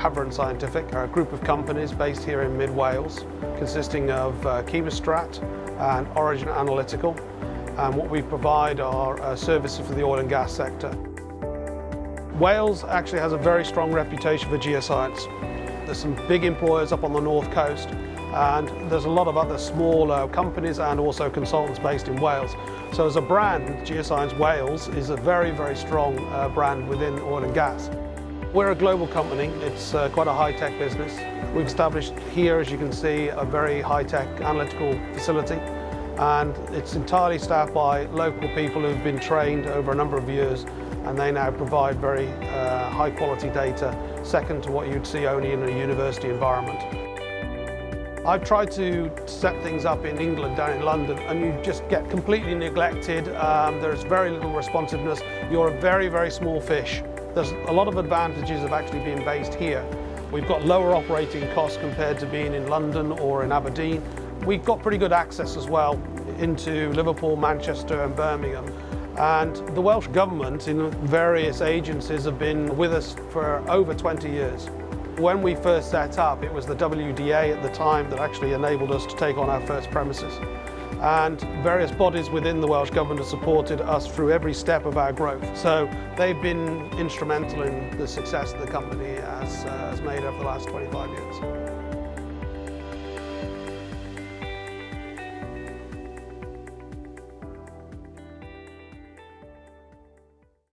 Hafren Scientific are a group of companies based here in mid-Wales consisting of uh, Chemostrat and Origin Analytical and what we provide are uh, services for the oil and gas sector. Wales actually has a very strong reputation for geoscience. There's some big employers up on the north coast and there's a lot of other smaller companies and also consultants based in Wales. So as a brand, Geoscience Wales is a very, very strong uh, brand within oil and gas. We're a global company, it's uh, quite a high-tech business. We've established here, as you can see, a very high-tech analytical facility and it's entirely staffed by local people who've been trained over a number of years and they now provide very uh, high quality data, second to what you'd see only in a university environment. I've tried to set things up in England, down in London, and you just get completely neglected. Um, there's very little responsiveness. You're a very, very small fish. There's a lot of advantages of actually being based here. We've got lower operating costs compared to being in London or in Aberdeen. We've got pretty good access as well into Liverpool, Manchester and Birmingham. And the Welsh Government in various agencies have been with us for over 20 years. When we first set up, it was the WDA at the time that actually enabled us to take on our first premises. And various bodies within the Welsh Government have supported us through every step of our growth. So they've been instrumental in the success the company has, uh, has made over the last 25 years.